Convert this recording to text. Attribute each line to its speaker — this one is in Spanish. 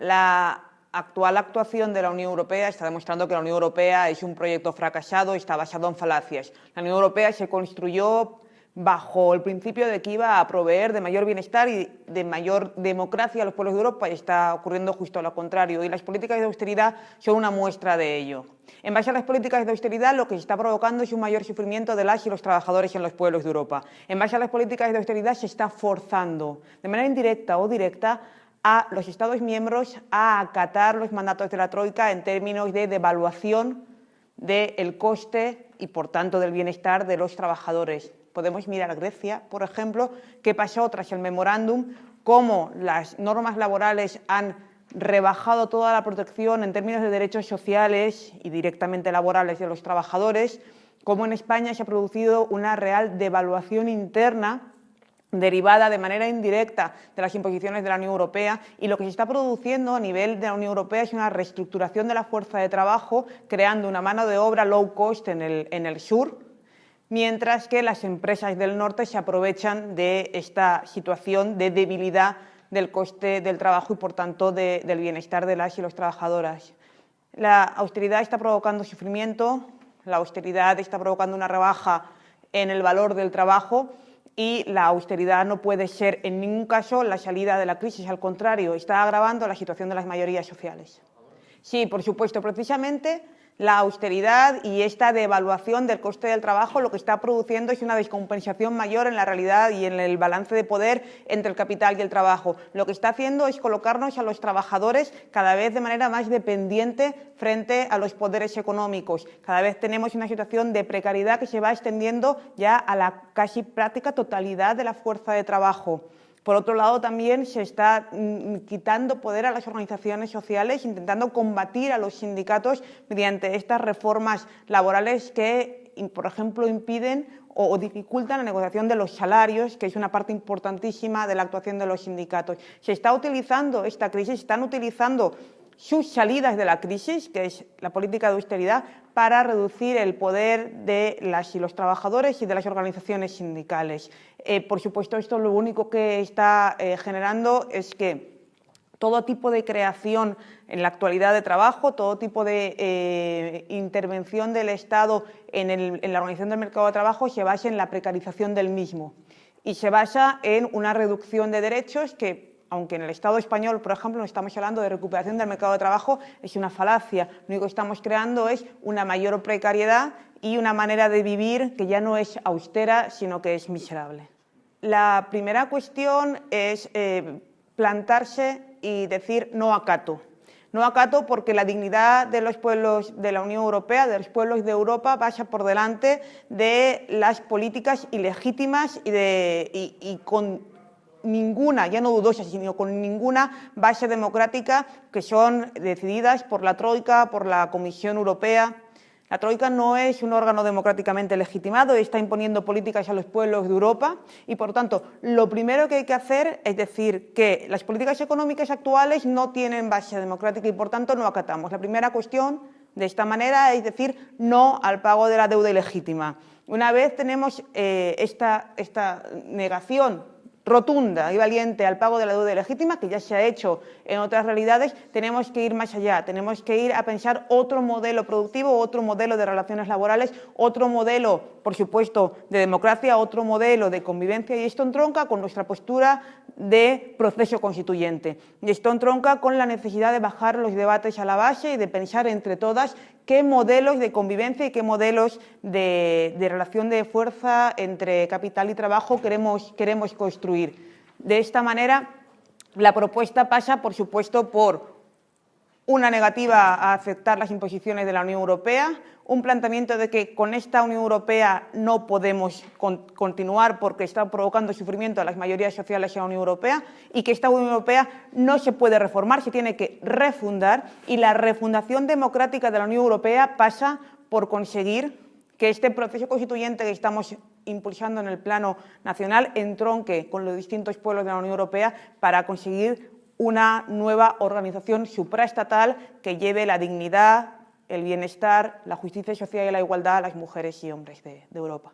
Speaker 1: La actual actuación de la Unión Europea está demostrando que la Unión Europea es un proyecto fracasado y está basado en falacias. La Unión Europea se construyó bajo el principio de que iba a proveer de mayor bienestar y de mayor democracia a los pueblos de Europa y está ocurriendo justo lo contrario. Y las políticas de austeridad son una muestra de ello. En base a las políticas de austeridad, lo que se está provocando es un mayor sufrimiento de las y los trabajadores en los pueblos de Europa. En base a las políticas de austeridad se está forzando, de manera indirecta o directa, a los Estados miembros a acatar los mandatos de la Troika en términos de devaluación del coste y, por tanto, del bienestar de los trabajadores. Podemos mirar a Grecia, por ejemplo, qué pasó tras el memorándum, cómo las normas laborales han rebajado toda la protección en términos de derechos sociales y directamente laborales de los trabajadores, cómo en España se ha producido una real devaluación interna derivada de manera indirecta de las imposiciones de la Unión Europea y lo que se está produciendo a nivel de la Unión Europea es una reestructuración de la fuerza de trabajo creando una mano de obra low cost en el, en el sur, mientras que las empresas del norte se aprovechan de esta situación de debilidad del coste del trabajo y, por tanto, del bienestar de las y los trabajadoras. La austeridad está provocando sufrimiento, la austeridad está provocando una rebaja en el valor del trabajo y la austeridad no puede ser en ningún caso la salida de la crisis, al contrario, está agravando la situación de las mayorías sociales. Sí, por supuesto, precisamente la austeridad y esta devaluación del coste del trabajo lo que está produciendo es una descompensación mayor en la realidad y en el balance de poder entre el capital y el trabajo. Lo que está haciendo es colocarnos a los trabajadores cada vez de manera más dependiente frente a los poderes económicos. Cada vez tenemos una situación de precariedad que se va extendiendo ya a la casi práctica totalidad de la fuerza de trabajo. Por otro lado, también se está mm, quitando poder a las organizaciones sociales, intentando combatir a los sindicatos mediante estas reformas laborales que, por ejemplo, impiden o, dificultan la negociación de los salarios, que es una parte importantísima de la actuación de los sindicatos. Se está utilizando esta crisis, se están utilizando sus salidas de la crisis, que es la política de austeridad, para reducir el poder de las y los trabajadores y de las organizaciones sindicales. Eh, por supuesto, esto lo único que está eh, generando es que todo tipo de creación en la actualidad de trabajo, todo tipo de eh, intervención del Estado en, en la organización del mercado de trabajo se basa en la precarización del mismo y se basa en una reducción de derechos que aunque en el Estado español, por ejemplo, no estamos hablando de recuperación del mercado de trabajo, es una falacia. Lo único que estamos creando es una mayor precariedad y una manera de vivir que ya no es austera, sino que es miserable. La primera cuestión es eh, plantarse y decir no acato. No acato porque la dignidad de los pueblos de la Unión Europea, de los pueblos de Europa, pasa por delante de las políticas ilegítimas y, de, y con ninguna, ya no dudosa, sino con ninguna base democrática que son decididas por la Troika, por la Comisión Europea. La Troika no es un órgano democráticamente legitimado, está imponiendo políticas a los pueblos de Europa y, por tanto, lo primero que hay que hacer es decir que las políticas económicas actuales no tienen base democrática y, por tanto, no acatamos. La primera cuestión de esta manera es decir no al pago de la deuda ilegítima. Una vez tenemos eh, esta, esta negación rotunda y valiente al pago de la deuda legítima, que ya se ha hecho en otras realidades, tenemos que ir más allá, tenemos que ir a pensar otro modelo productivo, otro modelo de relaciones laborales, otro modelo, por supuesto, de democracia, otro modelo de convivencia, y esto entronca con nuestra postura de proceso constituyente. Y esto entronca con la necesidad de bajar los debates a la base y de pensar entre todas qué modelos de convivencia y qué modelos de, relación de fuerza entre capital y trabajo queremos, queremos construir. De esta manera, la propuesta pasa, por supuesto, por una negativa a aceptar las imposiciones de la Unión Europea, un planteamiento de que con esta Unión Europea no podemos continuar porque está provocando sufrimiento a las mayorías sociales en la Unión Europea y que esta Unión Europea no se puede reformar, se tiene que refundar y la refundación democrática de la Unión Europea pasa por conseguir que este proceso constituyente que estamos impulsando en el plano nacional entronque con los distintos pueblos de la Unión Europea para conseguir una nueva organización supraestatal que lleve la dignidad, el bienestar, la justicia social y la igualdad a las mujeres y hombres de, Europa.